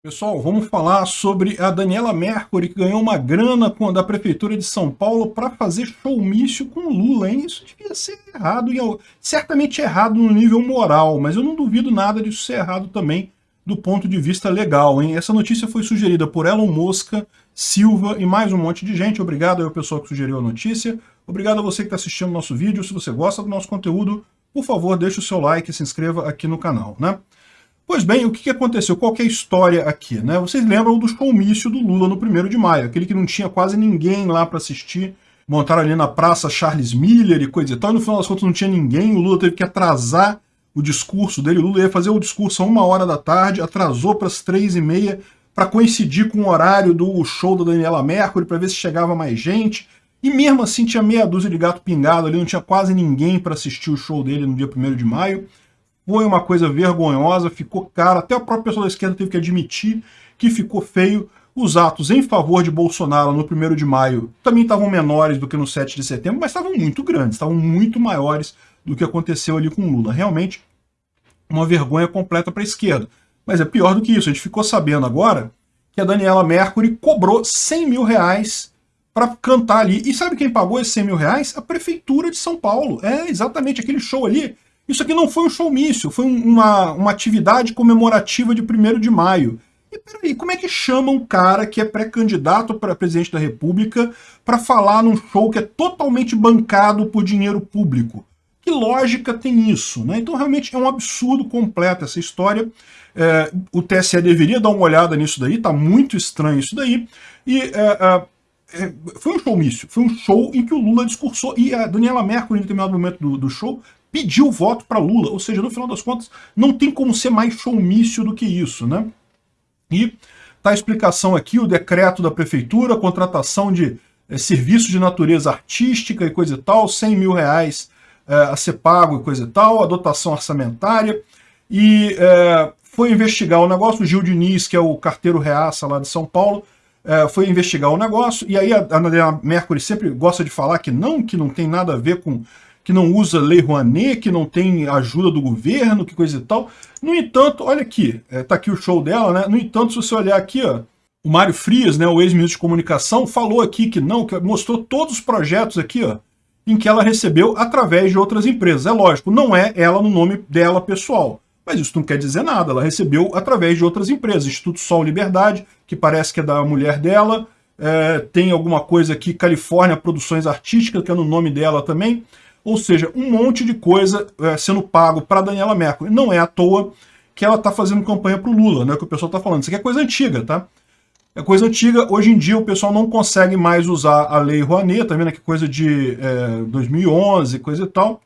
Pessoal, vamos falar sobre a Daniela Mercury, que ganhou uma grana da Prefeitura de São Paulo para fazer showmício com Lula, hein? Isso devia ser errado, certamente errado no nível moral, mas eu não duvido nada disso ser errado também do ponto de vista legal, hein? Essa notícia foi sugerida por Elon Mosca, Silva e mais um monte de gente. Obrigado ao pessoal que sugeriu a notícia. Obrigado a você que está assistindo o nosso vídeo. Se você gosta do nosso conteúdo, por favor, deixe o seu like e se inscreva aqui no canal, né? Pois bem, o que aconteceu? Qual que é a história aqui? Né? Vocês lembram do showmício do Lula no 1 de maio, aquele que não tinha quase ninguém lá para assistir, montaram ali na praça Charles Miller e coisa e tal, e no final das contas não tinha ninguém, o Lula teve que atrasar o discurso dele, o Lula ia fazer o discurso a uma hora da tarde, atrasou para as três e meia para coincidir com o horário do show da Daniela Mercury, para ver se chegava mais gente, e mesmo assim tinha meia dúzia de gato pingado ali, não tinha quase ninguém para assistir o show dele no dia 1 de maio, foi uma coisa vergonhosa, ficou caro, até a própria pessoa da esquerda teve que admitir que ficou feio. Os atos em favor de Bolsonaro no 1 de maio também estavam menores do que no 7 de setembro, mas estavam muito grandes, estavam muito maiores do que aconteceu ali com Lula. Realmente, uma vergonha completa para a esquerda. Mas é pior do que isso, a gente ficou sabendo agora que a Daniela Mercury cobrou 100 mil reais para cantar ali. E sabe quem pagou esses 100 mil reais? A Prefeitura de São Paulo. É, exatamente, aquele show ali isso aqui não foi um showmício, foi uma, uma atividade comemorativa de 1 de maio. E peraí, como é que chama um cara que é pré-candidato para presidente da República para falar num show que é totalmente bancado por dinheiro público? Que lógica tem isso? Né? Então realmente é um absurdo completo essa história. É, o TSE deveria dar uma olhada nisso daí, tá muito estranho isso daí. E é, é, é foi um showmício, foi um show em que o Lula discursou, e a Daniela Mercury, em determinado momento do, do show, pediu voto para Lula, ou seja, no final das contas, não tem como ser mais showmício do que isso, né? E tá a explicação aqui, o decreto da prefeitura, contratação de é, serviços de natureza artística e coisa e tal, 100 mil reais é, a ser pago e coisa e tal, a dotação orçamentária, e é, foi investigar o negócio, o Gil Diniz, que é o carteiro reaça lá de São Paulo, foi investigar o negócio, e aí a, a Mercury sempre gosta de falar que não, que não tem nada a ver com que não usa Lei Rouanet, que não tem ajuda do governo, que coisa e tal. No entanto, olha aqui, é, tá aqui o show dela, né? No entanto, se você olhar aqui, ó, o Mário Frias, né, o ex-ministro de comunicação, falou aqui que não, que mostrou todos os projetos aqui, ó, em que ela recebeu através de outras empresas. É lógico, não é ela no nome dela pessoal, mas isso não quer dizer nada, ela recebeu através de outras empresas. Instituto Sol Liberdade, que parece que é da mulher dela, é, tem alguma coisa aqui, Califórnia Produções Artísticas, que é no nome dela também, ou seja, um monte de coisa é, sendo pago para Daniela Mercury. Não é à toa que ela está fazendo campanha para o Lula, né, que o pessoal está falando. Isso aqui é coisa antiga, tá? É coisa antiga, hoje em dia o pessoal não consegue mais usar a Lei Rouanet, tá vendo aqui coisa de é, 2011, coisa e tal,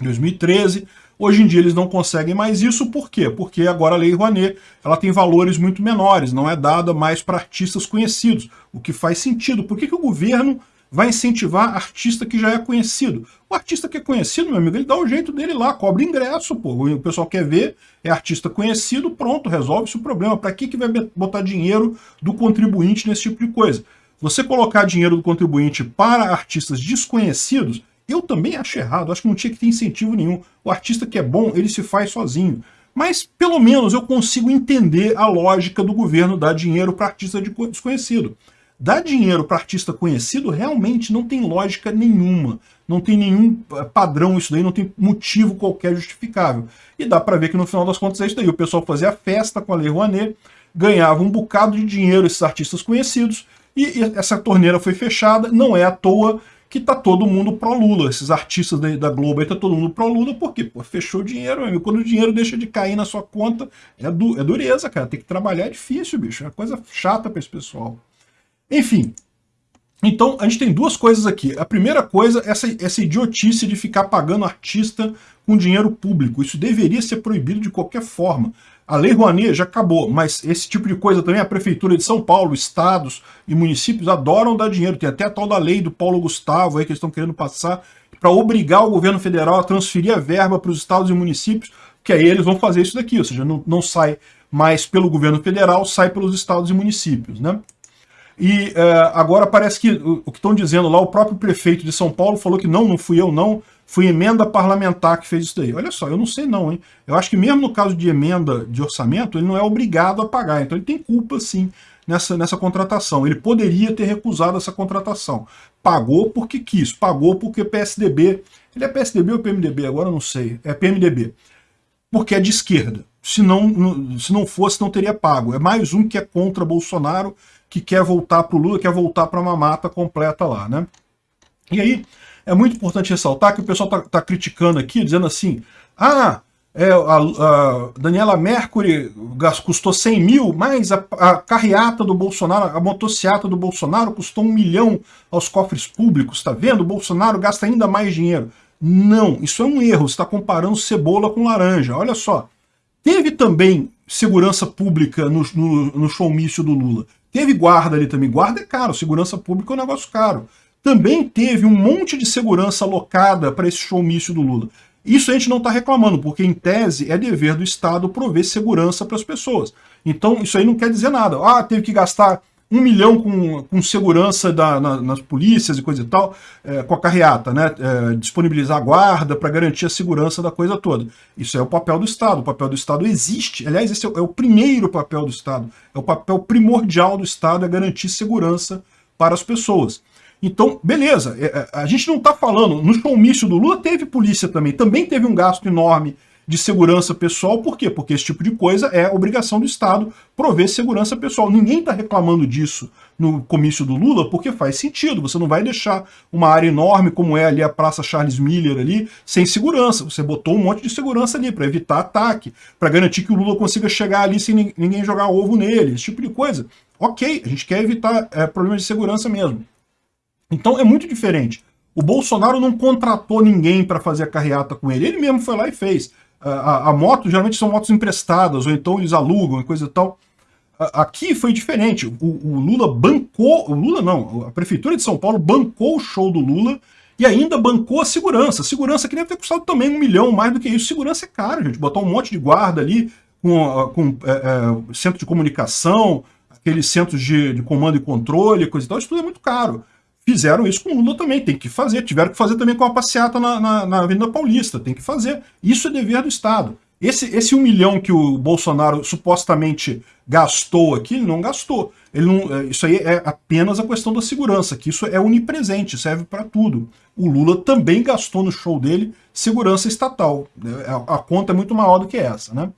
2013. Hoje em dia eles não conseguem mais isso, por quê? Porque agora a Lei Rouanet ela tem valores muito menores, não é dada mais para artistas conhecidos, o que faz sentido. Por que, que o governo vai incentivar artista que já é conhecido. O artista que é conhecido, meu amigo, ele dá o jeito dele lá, cobra ingresso, pô. O pessoal quer ver, é artista conhecido, pronto, resolve-se o problema. Para que, que vai botar dinheiro do contribuinte nesse tipo de coisa? Você colocar dinheiro do contribuinte para artistas desconhecidos, eu também acho errado, acho que não tinha que ter incentivo nenhum. O artista que é bom, ele se faz sozinho. Mas, pelo menos, eu consigo entender a lógica do governo dar dinheiro para artista desconhecido. Dar dinheiro para artista conhecido realmente não tem lógica nenhuma. Não tem nenhum eh, padrão isso daí, não tem motivo qualquer justificável. E dá para ver que no final das contas é isso daí. O pessoal fazia festa com a Lei Rouanet, ganhava um bocado de dinheiro esses artistas conhecidos, e essa torneira foi fechada. Não é à toa que tá todo mundo pró-Lula. Esses artistas da, Globo aí tá todo mundo pró-Lula, porque pô, fechou o dinheiro, amigo. Quando o dinheiro deixa de cair na sua conta, é, du é dureza, cara. Tem que trabalhar é difícil, bicho. É coisa chata para esse pessoal. Enfim, então a gente tem duas coisas aqui. A primeira coisa, essa, essa idiotice de ficar pagando artista com dinheiro público. Isso deveria ser proibido de qualquer forma. A Lei Rouanet já acabou, mas esse tipo de coisa também a Prefeitura de São Paulo, estados e municípios adoram dar dinheiro. Tem até a tal da lei do Paulo Gustavo aí que eles estão querendo passar para obrigar o governo federal a transferir a verba para os estados e municípios, que aí eles vão fazer isso daqui, ou seja, não, não sai mais pelo governo federal, sai pelos estados e municípios, né? E uh, agora parece que o, o que estão dizendo lá, o próprio prefeito de São Paulo falou que não, não fui eu não, foi emenda parlamentar que fez isso daí. Olha só, eu não sei não, hein? Eu acho que mesmo no caso de emenda de orçamento, ele não é obrigado a pagar, então ele tem culpa sim nessa, nessa contratação. Ele poderia ter recusado essa contratação. Pagou porque quis, pagou porque PSDB... Ele é PSDB ou PMDB? Agora eu não sei. É PMDB. Porque é de esquerda. Se não, se não fosse, não teria pago. É mais um que é contra Bolsonaro, que quer voltar para o Lula, quer voltar para uma mata completa lá, né? E aí, é muito importante ressaltar que o pessoal está tá criticando aqui, dizendo assim, ah, é, a, a, Daniela Mercury custou 100 mil, mas a, a, carreata do Bolsonaro, a motociata do Bolsonaro custou um milhão aos cofres públicos, tá vendo? O Bolsonaro gasta ainda mais dinheiro. Não, isso é um erro, você está comparando cebola com laranja. Olha só, teve também segurança pública no, no, no showmício do Lula. Teve guarda ali também. Guarda é caro, segurança pública é um negócio caro também teve um monte de segurança alocada para esse showmício do Lula. Isso a gente não está reclamando, porque em tese é dever do Estado prover segurança para as pessoas. Então isso aí não quer dizer nada. Ah, teve que gastar um milhão com, com segurança da, na, nas polícias e coisa e tal, é, com a carreata, né? É, disponibilizar a guarda para garantir a segurança da coisa toda. Isso é o papel do Estado. O papel do Estado existe. Aliás, esse é o, é o primeiro papel do Estado. É o papel primordial do Estado, é garantir segurança para as pessoas. Então, beleza, é, é, a gente não está falando, no showmício do Lula teve polícia também, também teve um gasto enorme de segurança pessoal, por quê? Porque esse tipo de coisa é obrigação do Estado prover segurança pessoal. Ninguém está reclamando disso no comício do Lula, porque faz sentido, você não vai deixar uma área enorme como é ali a Praça Charles Miller ali, sem segurança. Você botou um monte de segurança ali para evitar ataque, para garantir que o Lula consiga chegar ali sem ninguém jogar ovo nele, esse tipo de coisa. Ok, a gente quer evitar é, problemas de segurança mesmo. Então é muito diferente. O Bolsonaro não contratou ninguém para fazer a carreata com ele, ele mesmo foi lá e fez. A, a, a, moto geralmente são motos emprestadas, ou então eles alugam e coisa e tal. A, aqui foi diferente. O, o, Lula bancou, o Lula não, a Prefeitura de São Paulo bancou o show do Lula e ainda bancou a segurança. Segurança que deve ter custado também um milhão, mais do que isso. Segurança é caro, gente. Botar um monte de guarda ali, com, com é, é, centro de comunicação, aqueles centros de, de comando e controle, coisa e tal, isso tudo é muito caro. Fizeram isso com o Lula também, tem que fazer. Tiveram que fazer também com a passeata na, na, na Avenida Paulista, tem que fazer. Isso é dever do Estado. Esse, esse um milhão que o Bolsonaro supostamente gastou aqui, ele não gastou. Ele não, é, isso aí é apenas a questão da segurança, que isso é onipresente, serve para tudo. O Lula também gastou no show dele segurança estatal. A, a conta é muito maior do que essa, né?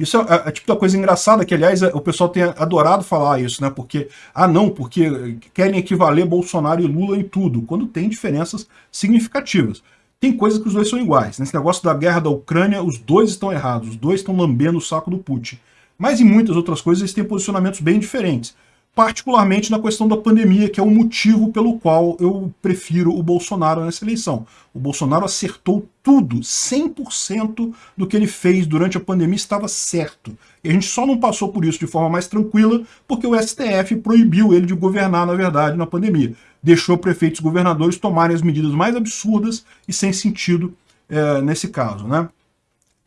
Isso é, é, é tipo da coisa engraçada, que aliás o pessoal tem adorado falar isso, né? Porque, ah não, porque querem equivaler Bolsonaro e Lula em tudo, quando tem diferenças significativas. Tem coisas que os dois são iguais. Nesse negócio da guerra da Ucrânia, os dois estão errados, os dois estão lambendo o saco do Putin. Mas em muitas outras coisas eles têm posicionamentos bem diferentes particularmente na questão da pandemia, que é o motivo pelo qual eu prefiro o Bolsonaro nessa eleição. O Bolsonaro acertou tudo, 100% do que ele fez durante a pandemia estava certo. E a gente só não passou por isso de forma mais tranquila porque o STF proibiu ele de governar, na verdade, na pandemia. Deixou prefeitos e governadores tomarem as medidas mais absurdas e sem sentido é, nesse caso. Né?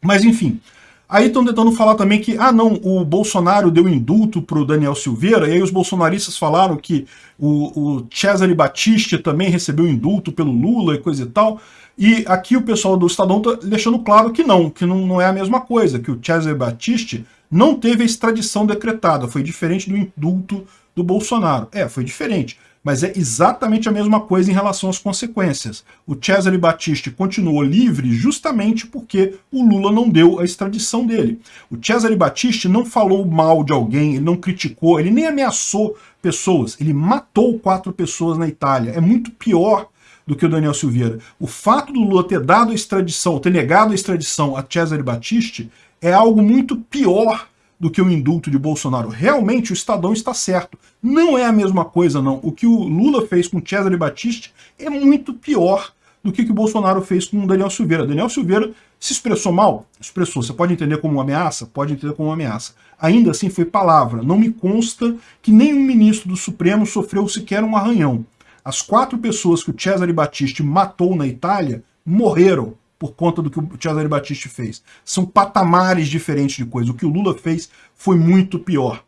Mas, enfim, Aí estão tentando falar também que, ah não, o Bolsonaro deu indulto para o Daniel Silveira, e aí os bolsonaristas falaram que o, o Cesare Battisti também recebeu indulto pelo Lula e coisa e tal. E aqui o pessoal do Estadão está deixando claro que não, que não, não é a mesma coisa, que o Cesare Battisti não teve a extradição decretada, foi diferente do indulto do Bolsonaro. É, foi diferente mas é exatamente a mesma coisa em relação às consequências. O Cesare Battisti continuou livre justamente porque o Lula não deu a extradição dele. O Cesare Battisti não falou mal de alguém, ele não criticou, ele nem ameaçou pessoas, ele matou quatro pessoas na Itália. É muito pior do que o Daniel Silveira. O fato do Lula ter dado a extradição, ter negado a extradição a Cesare Battisti, é algo muito pior do que o indulto de Bolsonaro. Realmente o Estadão está certo. Não é a mesma coisa, não. O que o Lula fez com Cesare Battisti é muito pior do que o que o Bolsonaro fez com o Daniel Silveira. Daniel Silveira se expressou mal? Expressou. Você pode entender como uma ameaça? Pode entender como uma ameaça. Ainda assim foi palavra. Não me consta que nenhum ministro do Supremo sofreu sequer um arranhão. As quatro pessoas que o Cesare Battisti matou na Itália morreram por conta do que o Cesare Battisti fez. São patamares diferentes de coisa. O que o Lula fez foi muito pior.